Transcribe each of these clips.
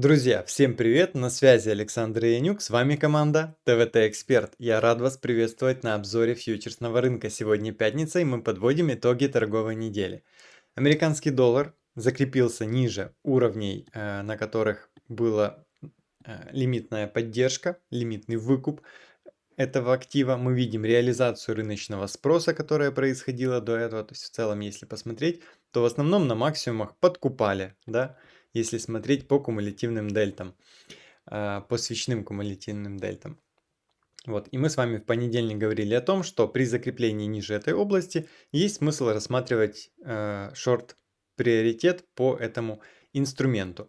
Друзья, всем привет! На связи Александр Янюк, с вами команда ТВТ Эксперт. Я рад вас приветствовать на обзоре фьючерсного рынка. Сегодня пятница и мы подводим итоги торговой недели. Американский доллар закрепился ниже уровней, э, на которых была э, лимитная поддержка, лимитный выкуп этого актива. Мы видим реализацию рыночного спроса, которая происходила до этого. То есть в целом, если посмотреть, то в основном на максимумах подкупали, да, если смотреть по кумулятивным дельтам, а, по свечным кумулятивным дельтам. Вот. И мы с вами в понедельник говорили о том, что при закреплении ниже этой области есть смысл рассматривать э, шорт-приоритет по этому инструменту.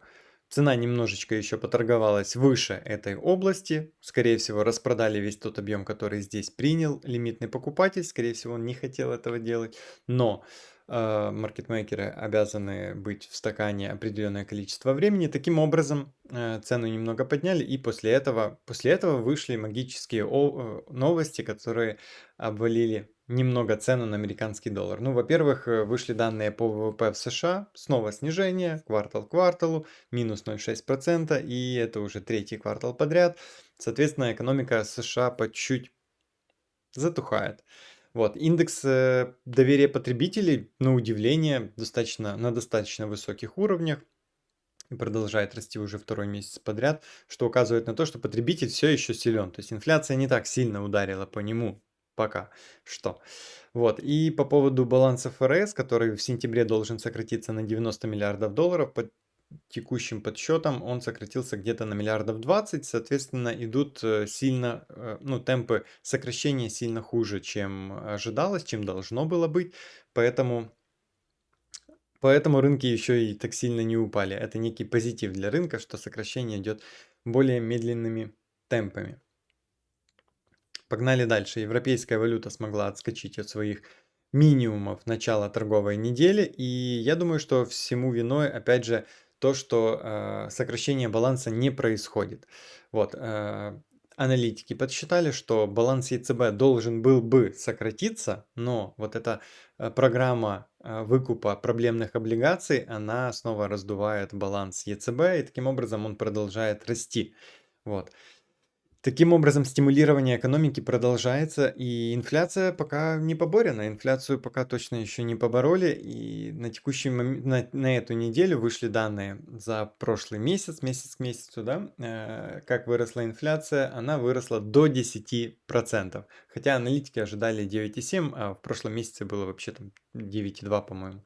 Цена немножечко еще поторговалась выше этой области. Скорее всего, распродали весь тот объем, который здесь принял лимитный покупатель. Скорее всего, он не хотел этого делать. Но э, маркетмейкеры обязаны быть в стакане определенное количество времени. Таким образом, э, цену немного подняли, и после этого, после этого вышли магические э, новости, которые обвалили немного цену на американский доллар. Ну, во-первых, э, вышли данные по ВВП в США, снова снижение, квартал к кварталу, минус 0,6%, и это уже третий квартал подряд. Соответственно, экономика США по чуть затухает. Вот, индекс э, доверия потребителей, на удивление, достаточно, на достаточно высоких уровнях и продолжает расти уже второй месяц подряд, что указывает на то, что потребитель все еще силен. То есть инфляция не так сильно ударила по нему пока что. Вот, и по поводу баланса ФРС, который в сентябре должен сократиться на 90 миллиардов долларов, текущим подсчетам он сократился где-то на миллиардов 20, соответственно, идут э, сильно, э, ну, темпы сокращения сильно хуже, чем ожидалось, чем должно было быть, поэтому... Поэтому рынки еще и так сильно не упали. Это некий позитив для рынка, что сокращение идет более медленными темпами. Погнали дальше. Европейская валюта смогла отскочить от своих минимумов начала торговой недели. И я думаю, что всему виной, опять же, то, что э, сокращение баланса не происходит. Вот, э, аналитики подсчитали, что баланс ЕЦБ должен был бы сократиться, но вот эта э, программа выкупа проблемных облигаций, она снова раздувает баланс ЕЦБ, и таким образом он продолжает расти. Вот. Таким образом, стимулирование экономики продолжается, и инфляция пока не поборена. Инфляцию пока точно еще не побороли, и на текущий момент, на, на эту неделю вышли данные за прошлый месяц, месяц к месяцу, да, э, как выросла инфляция, она выросла до 10%. Хотя аналитики ожидали 9,7, а в прошлом месяце было вообще там 9,2, по-моему.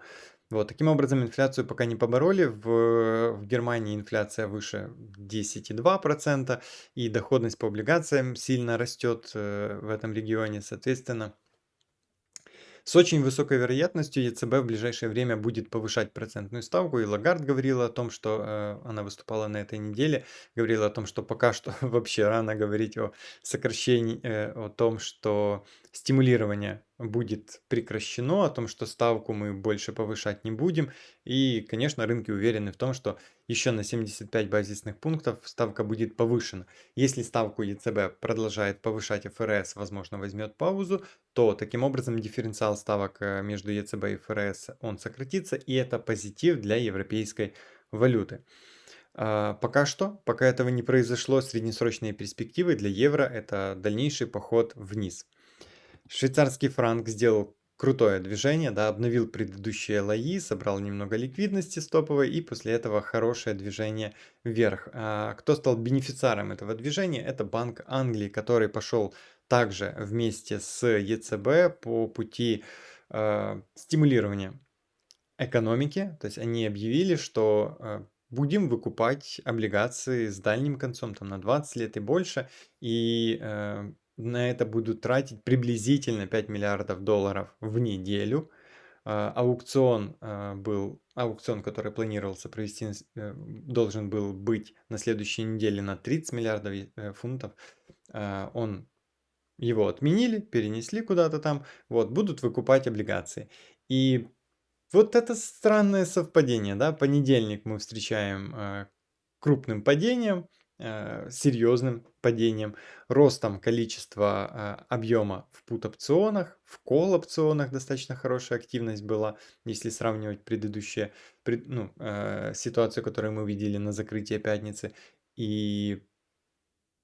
Вот, таким образом, инфляцию пока не побороли. В, в Германии инфляция выше 10,2%, и доходность по облигациям сильно растет э, в этом регионе. Соответственно, с очень высокой вероятностью ЕЦБ в ближайшее время будет повышать процентную ставку. И Лагард говорила о том, что э, она выступала на этой неделе, говорила о том, что пока что вообще рано говорить о сокращении, э, о том, что стимулирование будет прекращено, о том, что ставку мы больше повышать не будем. И, конечно, рынки уверены в том, что еще на 75 базисных пунктов ставка будет повышена. Если ставку ЕЦБ продолжает повышать ФРС, возможно, возьмет паузу, то таким образом дифференциал ставок э, между ЕЦБ и ФРС он сократится, и это позитив для европейской валюты. А, пока что, пока этого не произошло, среднесрочные перспективы для евро это дальнейший поход вниз. Швейцарский франк сделал крутое движение, да, обновил предыдущие лои, собрал немного ликвидности стоповой и после этого хорошее движение вверх. А кто стал бенефициаром этого движения? Это Банк Англии, который пошел также вместе с ЕЦБ по пути э, стимулирования экономики. То есть они объявили, что э, будем выкупать облигации с дальним концом, там на 20 лет и больше, и э, на это будут тратить приблизительно 5 миллиардов долларов в неделю. А, аукцион а, был, аукцион, который планировался провести, э, должен был быть на следующей неделе на 30 миллиардов э, фунтов. Он его отменили, перенесли куда-то там, вот, будут выкупать облигации. И вот это странное совпадение, да, понедельник мы встречаем крупным падением, серьезным падением, ростом количества а, объема в пут-опционах, в кол-опционах достаточно хорошая активность была, если сравнивать предыдущие пред, ну, э, ситуацию, которую мы видели на закрытии пятницы. И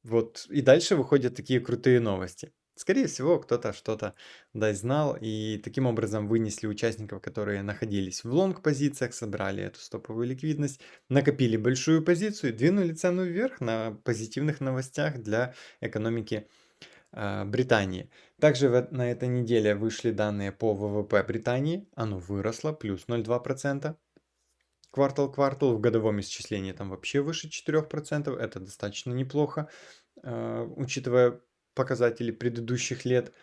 вот и дальше выходят такие крутые новости. Скорее всего, кто-то что-то, да, знал, и таким образом вынесли участников, которые находились в лонг-позициях, собрали эту стоповую ликвидность, накопили большую позицию и двинули цену вверх на позитивных новостях для экономики а, Британии. Также в, на этой неделе вышли данные по ВВП Британии, оно выросло, плюс 0,2%. Квартал-квартал в годовом исчислении там вообще выше 4%, это достаточно неплохо, э, учитывая показатели предыдущих лет.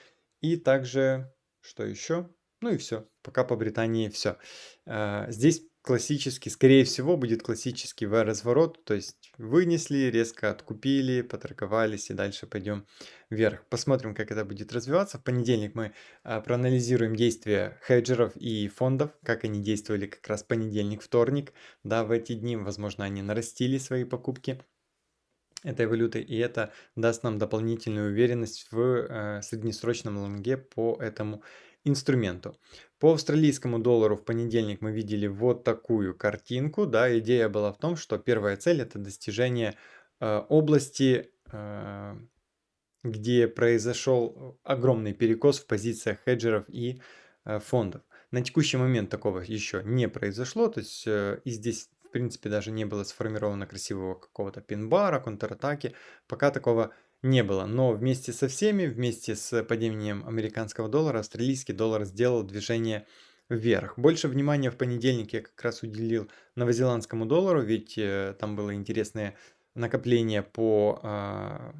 И также, что еще? Ну и все. Пока по Британии все. Э, здесь классический, скорее всего, будет классический V-разворот, то есть вынесли, резко откупили, поторговались и дальше пойдем вверх. Посмотрим, как это будет развиваться. В понедельник мы а, проанализируем действия хеджеров и фондов, как они действовали как раз понедельник, вторник, да, в эти дни, возможно, они нарастили свои покупки этой валюты, и это даст нам дополнительную уверенность в э, среднесрочном лонге по этому инструменту. По австралийскому доллару в понедельник мы видели вот такую картинку. Да, идея была в том, что первая цель это достижение э, области, э, где произошел огромный перекос в позициях хеджеров и э, фондов. На текущий момент такого еще не произошло, то есть э, и здесь в принципе даже не было сформировано красивого какого-то пин-бара, контратаки, пока такого не было. Но вместе со всеми, вместе с падением американского доллара, австралийский доллар сделал движение вверх. Больше внимания в понедельник я как раз уделил новозеландскому доллару, ведь э, там было интересное накопление по, э,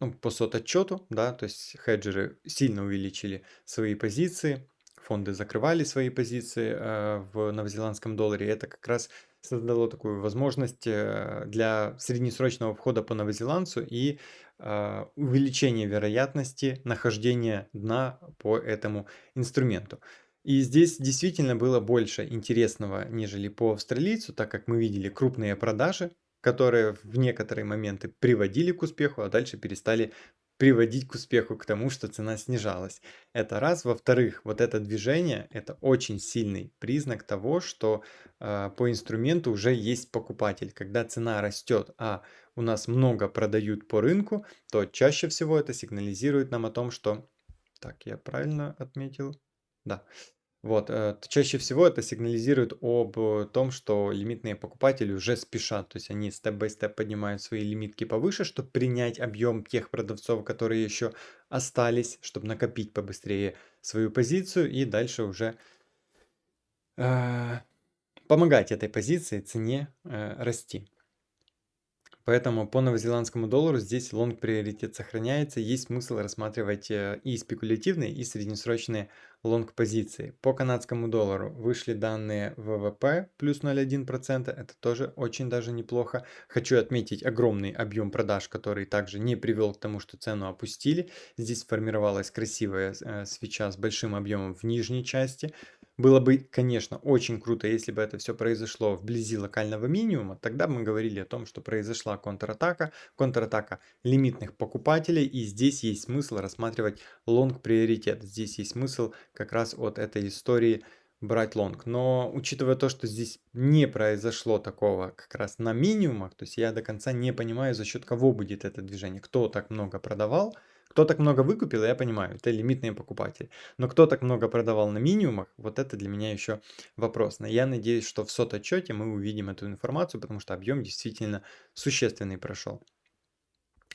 ну, по сот-отчету, да, то есть хеджеры сильно увеличили свои позиции, фонды закрывали свои позиции э, в новозеландском долларе. Это как раз создало такую возможность э, для среднесрочного входа по новозеландцу и э, увеличения вероятности нахождения дна по этому инструменту. И здесь действительно было больше интересного, нежели по австралийцу, так как мы видели крупные продажи, которые в некоторые моменты приводили к успеху, а дальше перестали приводить к успеху, к тому, что цена снижалась. Это раз. Во-вторых, вот это движение, это очень сильный признак того, что э, по инструменту уже есть покупатель. Когда цена растет, а у нас много продают по рынку, то чаще всего это сигнализирует нам о том, что... Так, я правильно отметил? Да. Вот, э, чаще всего это сигнализирует об э, том, что лимитные покупатели уже спешат, то есть они степ-бай-степ поднимают свои лимитки повыше, чтобы принять объем тех продавцов, которые еще остались, чтобы накопить побыстрее свою позицию и дальше уже э, помогать этой позиции, цене э, расти. Поэтому по новозеландскому доллару здесь лонг приоритет сохраняется. Есть смысл рассматривать э, и спекулятивные, и среднесрочные лонг позиции. По канадскому доллару вышли данные ВВП плюс 0,1%. Это тоже очень даже неплохо. Хочу отметить огромный объем продаж, который также не привел к тому, что цену опустили. Здесь сформировалась красивая э, свеча с большим объемом в нижней части. Было бы, конечно, очень круто, если бы это все произошло вблизи локального минимума, тогда мы говорили о том, что произошла контратака, контратака лимитных покупателей, и здесь есть смысл рассматривать лонг приоритет. Здесь есть смысл как раз от этой истории брать лонг. Но учитывая то, что здесь не произошло такого как раз на минимумах, то есть я до конца не понимаю, за счет кого будет это движение, кто так много продавал, кто так много выкупил, я понимаю, это лимитные покупатели. Но кто так много продавал на минимумах, вот это для меня еще вопрос. Но я надеюсь, что в сот-отчете мы увидим эту информацию, потому что объем действительно существенный прошел.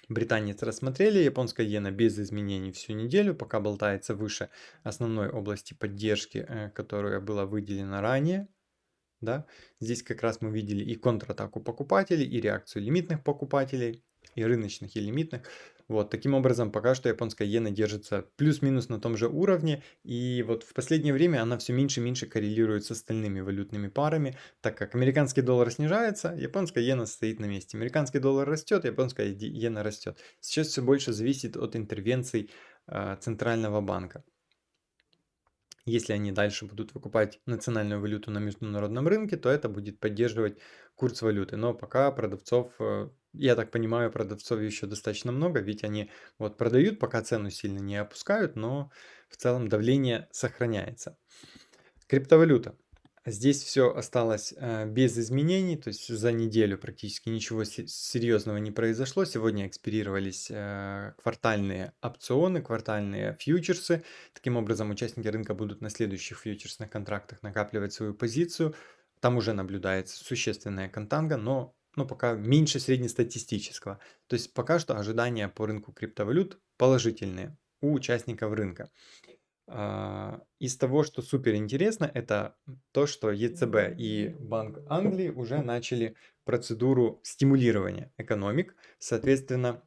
Британец рассмотрели, японская иена без изменений всю неделю, пока болтается выше основной области поддержки, э, которая была выделена ранее. Да? Здесь как раз мы видели и контратаку покупателей, и реакцию лимитных покупателей, и рыночных, и лимитных. Вот, таким образом, пока что японская иена держится плюс-минус на том же уровне, и вот в последнее время она все меньше и меньше коррелирует с остальными валютными парами, так как американский доллар снижается, японская иена стоит на месте. Американский доллар растет, японская иена растет. Сейчас все больше зависит от интервенций э, центрального банка. Если они дальше будут выкупать национальную валюту на международном рынке, то это будет поддерживать курс валюты. Но пока продавцов, э, я так понимаю, продавцов еще достаточно много, ведь они вот продают, пока цену сильно не опускают, но в целом давление сохраняется. Криптовалюта. Здесь все осталось э, без изменений, то есть за неделю практически ничего серьезного не произошло. Сегодня экспирировались э, квартальные опционы, квартальные фьючерсы. Таким образом, участники рынка будут на следующих фьючерсных контрактах накапливать свою позицию. Там уже наблюдается существенная контанга, но ну, пока меньше среднестатистического. То есть пока что ожидания по рынку криптовалют положительные у участников рынка. А, из того, что супер интересно, это то, что ЕЦБ и Банк Англии уже начали процедуру стимулирования экономик. Соответственно,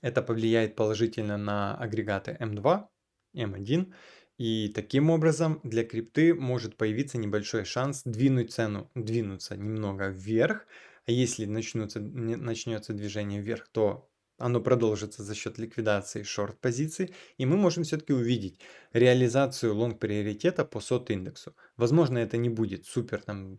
это повлияет положительно на агрегаты М2, М1. И таким образом для крипты может появиться небольшой шанс двинуть цену, двинуться немного вверх. А если начнется, начнется движение вверх, то оно продолжится за счет ликвидации шорт-позиций, и мы можем все-таки увидеть реализацию лонг-приоритета по сот-индексу. Возможно, это не будет супер там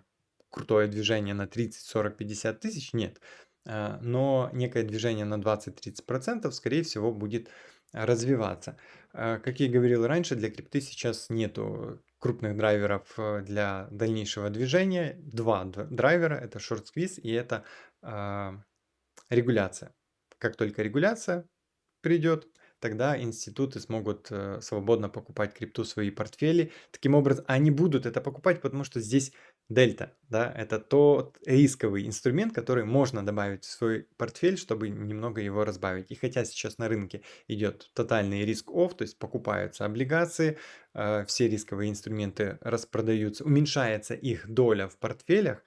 крутое движение на 30, 40, 50 тысяч, нет. А, но некое движение на 20-30% скорее всего будет развиваться. А, как я говорил раньше, для крипты сейчас нету крупных драйверов э, для дальнейшего движения. Два драйвера, это шорт-сквиз и это э, регуляция. Как только регуляция придет, тогда институты смогут э, свободно покупать крипту в свои портфели. Таким образом, они будут это покупать, потому что здесь дельта, да, это тот рисковый инструмент, который можно добавить в свой портфель, чтобы немного его разбавить. И хотя сейчас на рынке идет тотальный риск офф, то есть покупаются облигации, э, все рисковые инструменты распродаются, уменьшается их доля в портфелях,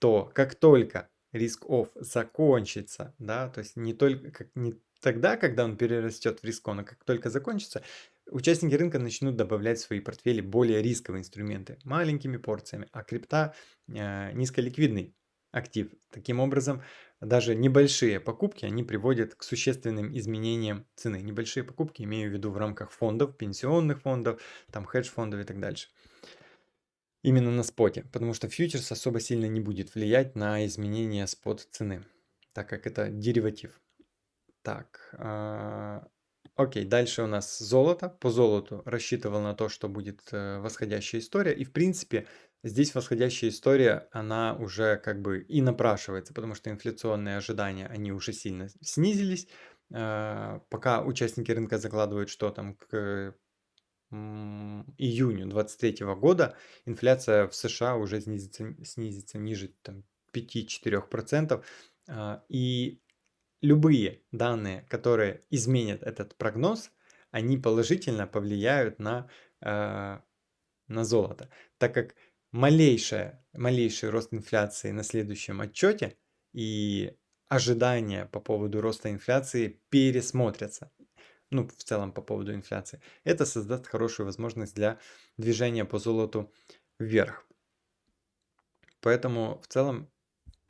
то как только риск-офф закончится, да, то есть не только как, не тогда, когда он перерастет в риск-он, а как только закончится, участники рынка начнут добавлять в свои портфели более рисковые инструменты маленькими порциями, а крипта э, низколиквидный актив. Таким образом, даже небольшие покупки, они приводят к существенным изменениям цены. Небольшие покупки имею в виду в рамках фондов, пенсионных фондов, там хедж-фондов и так дальше. Именно на споте, потому что фьючерс особо сильно не будет влиять на изменение спот цены, так как это дериватив. Так, э, окей, дальше у нас золото. По золоту рассчитывал на то, что будет э, восходящая история. И в принципе здесь восходящая история, она уже как бы и напрашивается, потому что инфляционные ожидания, они уже сильно снизились. Э, пока участники рынка закладывают, что там к июню 23 года инфляция в США уже снизится, снизится ниже там, 5-4%. А, и любые данные, которые изменят этот прогноз, они положительно повлияют на, а, на золото, так как малейшая, малейший рост инфляции на следующем отчете и ожидания по поводу роста инфляции пересмотрятся ну, в целом по поводу инфляции, это создаст хорошую возможность для движения по золоту вверх. Поэтому в целом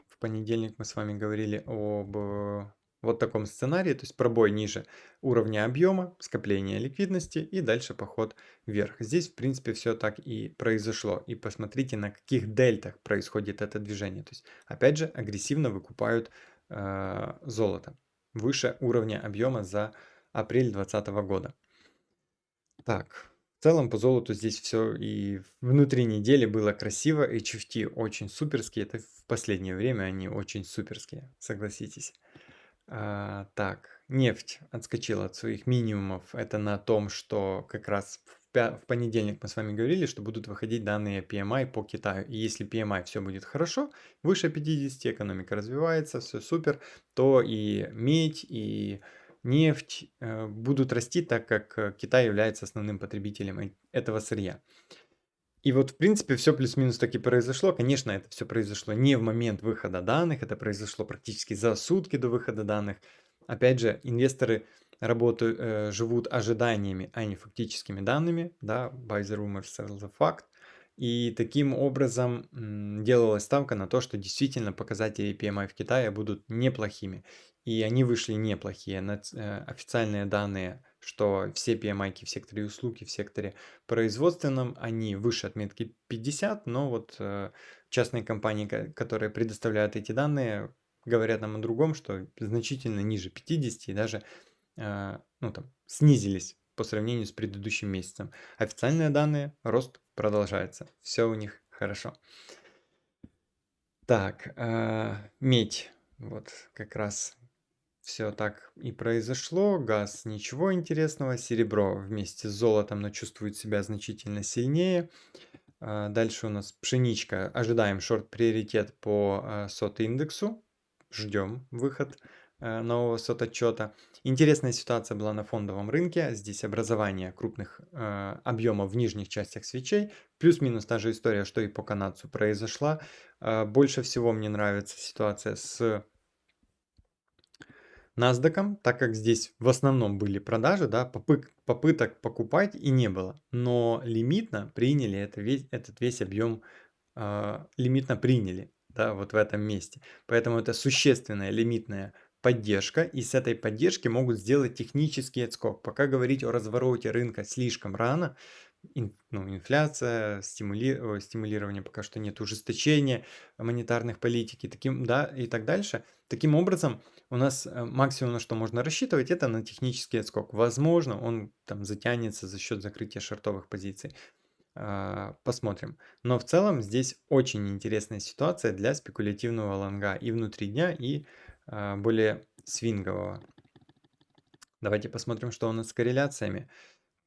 в понедельник мы с вами говорили об э, вот таком сценарии, то есть пробой ниже уровня объема, скопление ликвидности и дальше поход вверх. Здесь в принципе все так и произошло. И посмотрите на каких дельтах происходит это движение. То есть опять же агрессивно выкупают э, золото выше уровня объема за апрель 2020 года. Так, в целом по золоту здесь все и внутри недели было красиво, HFT очень суперские, это в последнее время они очень суперские, согласитесь. А, так, нефть отскочила от своих минимумов, это на том, что как раз в понедельник мы с вами говорили, что будут выходить данные PMI по Китаю, и если PMI все будет хорошо, выше 50, экономика развивается, все супер, то и медь, и нефть э, будут расти, так как э, Китай является основным потребителем этого сырья. И вот, в принципе, все плюс-минус таки произошло. Конечно, это все произошло не в момент выхода данных, это произошло практически за сутки до выхода данных. Опять же, инвесторы работают, э, живут ожиданиями, а не фактическими данными. Да, buy the rumor, sell the fact. И таким образом делалась ставка на то, что действительно показатели PMI в Китае будут неплохими. И они вышли неплохие. Э, Официальные данные, что все PMI в секторе услуг и в секторе производственном, они выше отметки 50, но вот э, частные компании, ко- которые предоставляют эти данные, говорят нам о другом, что значительно ниже 50 и даже э, ну, там, снизились по сравнению с предыдущим месяцем. Официальные данные, рост продолжается. Все у них хорошо. Так, э, медь. Вот как раз все так и произошло. Газ ничего интересного. Серебро вместе с золотом, но чувствует себя значительно сильнее. А, Дальше у нас пшеничка. Ожидаем шорт-приоритет по а, сот-индексу. Ждем выход э, нового сот-отчета. Интересная ситуация была на фондовом рынке. Здесь образование крупных объемов в нижних частях свечей. Плюс-минус та же история, что и по канадцу произошла. Больше всего мне нравится ситуация с NASDAQ, так как здесь в основном были продажи, да, попык- попыток покупать и не было. Но лимитно приняли это весь, этот весь объем, а, лимитно приняли, да, вот в этом месте. Поэтому это существенная лимитная поддержка, и с этой поддержки могут сделать технический отскок. Пока говорить о развороте рынка слишком рано, ин- ну, инфляция, стимули- стимулирование пока что нет, ужесточение монетарных политики, таким, да, и так дальше. Таким образом, у нас э, максимум, на что можно рассчитывать, это на технический отскок. Возможно, он там затянется за счет закрытия шортовых позиций. А, Посмотрим. Но в целом здесь очень интересная ситуация для спекулятивного лонга и внутри дня, и а, более свингового. Давайте посмотрим, что у нас с корреляциями.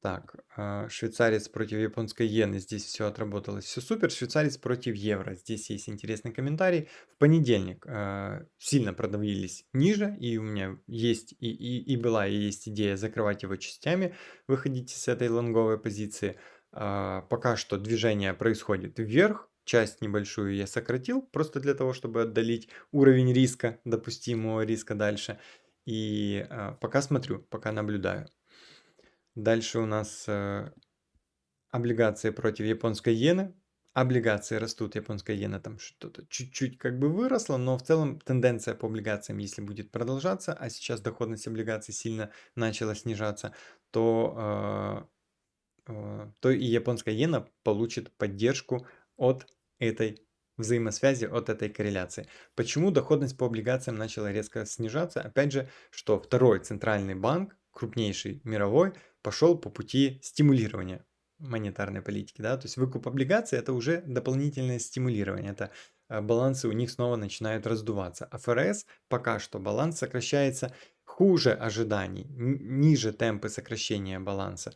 Так, а, швейцарец против японской иены. Здесь все отработалось. Все супер. Швейцарец против евро. Здесь есть интересный комментарий. В понедельник а, сильно продавились ниже. И у меня есть и, и, и была и есть идея закрывать его частями. Выходите с этой лонговой позиции. А, пока что движение происходит вверх. Часть небольшую я сократил, просто для того, чтобы отдалить уровень риска, допустимого риска дальше. И пока смотрю, пока наблюдаю. Дальше у нас э, облигации против японской иены. Облигации растут, японская иена там что-то чуть-чуть как бы выросла, но в целом тенденция по облигациям, если будет продолжаться, а сейчас доходность облигаций сильно начала снижаться, то, э, э, то и японская иена получит поддержку от этой взаимосвязи, от этой корреляции. Почему доходность по облигациям начала резко снижаться? Опять же, что второй центральный банк, крупнейший мировой, пошел по пути стимулирования монетарной политики, да, то есть выкуп облигаций это уже дополнительное стимулирование, это э, балансы у них снова начинают раздуваться. А ФРС пока что баланс сокращается хуже ожиданий, ниже темпы сокращения баланса.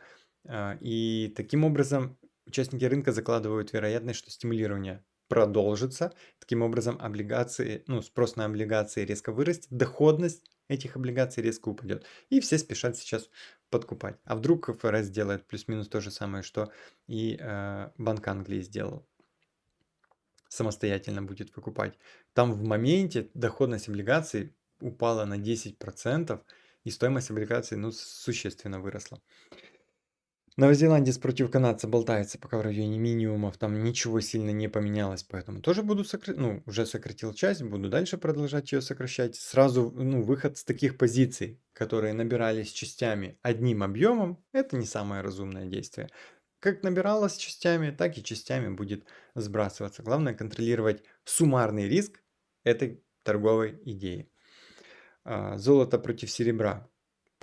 А, И таким образом участники рынка закладывают вероятность, что стимулирование продолжится. Таким образом, облигации, ну, спрос на облигации резко вырастет, доходность этих облигаций резко упадет. И все спешат сейчас подкупать. А вдруг ФРС делает плюс-минус то же самое, что и э, Банк Англии сделал. Самостоятельно будет выкупать. Там в моменте доходность облигаций упала на 10%, и стоимость облигаций ну, существенно выросла. Новозеландец против канадца болтается пока в районе минимумов, там ничего сильно не поменялось, поэтому тоже буду сократить, ну, уже сократил часть, буду дальше продолжать ее сокращать. Сразу, ну, выход с таких позиций, которые набирались частями одним объемом, это не самое разумное действие. Как набиралось частями, так и частями будет сбрасываться. Главное контролировать суммарный риск этой торговой идеи. А, Золото против серебра.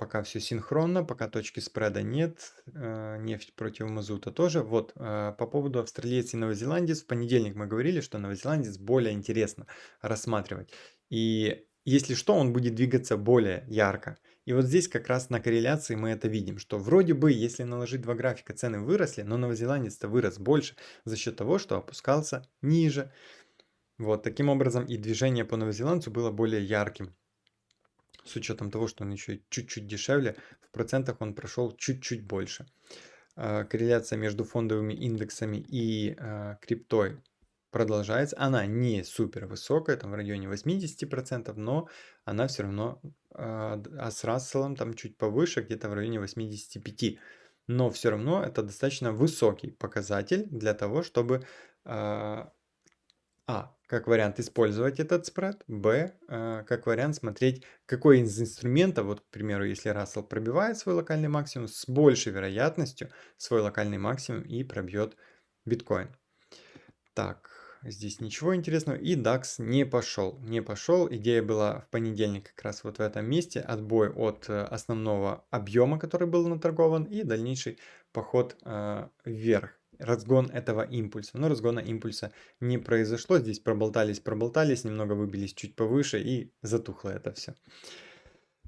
Пока все синхронно, пока точки спреда нет, э, нефть против мазута тоже. Вот, э, по поводу австралиец и новозеландец, в понедельник мы говорили, что новозеландец более интересно рассматривать. И если что, он будет двигаться более ярко. И вот здесь как раз на корреляции мы это видим, что вроде бы, если наложить два графика, цены выросли, но новозеландец-то вырос больше за счет того, что опускался ниже. Вот таким образом и движение по новозеландцу было более ярким с учетом того, что он еще чуть-чуть дешевле, в процентах он прошел чуть-чуть больше. А, корреляция между фондовыми индексами и а, криптой продолжается. Она не супер высокая, там в районе 80%, но она все равно, а, а с Расселом там чуть повыше, где-то в районе 85%. но все равно это достаточно высокий показатель для того, чтобы а, как вариант использовать этот спред, б, а, как вариант смотреть, какой из инструментов, вот, к примеру, если Russell пробивает свой локальный максимум, с большей вероятностью свой локальный максимум и пробьет биткоин. Так, здесь ничего интересного. И DAX не пошел. Не пошел. Идея была в понедельник как раз вот в этом месте. Отбой от э, основного объема, который был наторгован. И дальнейший поход э, вверх. Разгон этого импульса. Но разгона импульса не произошло. Здесь проболтались, проболтались, немного выбились чуть повыше и затухло это все.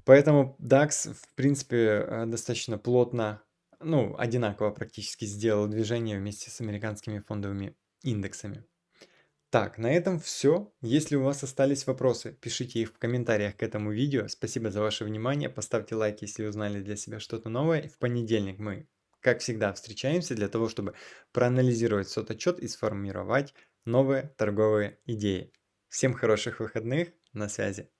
Поэтому DAX, в принципе, э, достаточно плотно, ну, одинаково практически сделал движение вместе с американскими фондовыми индексами. Так, на этом все. Если у вас остались вопросы, пишите их в комментариях к этому видео. Спасибо за ваше внимание. Поставьте лайк, если узнали для себя что-то новое. В понедельник мы, как всегда, встречаемся для того, чтобы проанализировать сот-отчет и сформировать новые торговые идеи. Всем хороших выходных. На связи.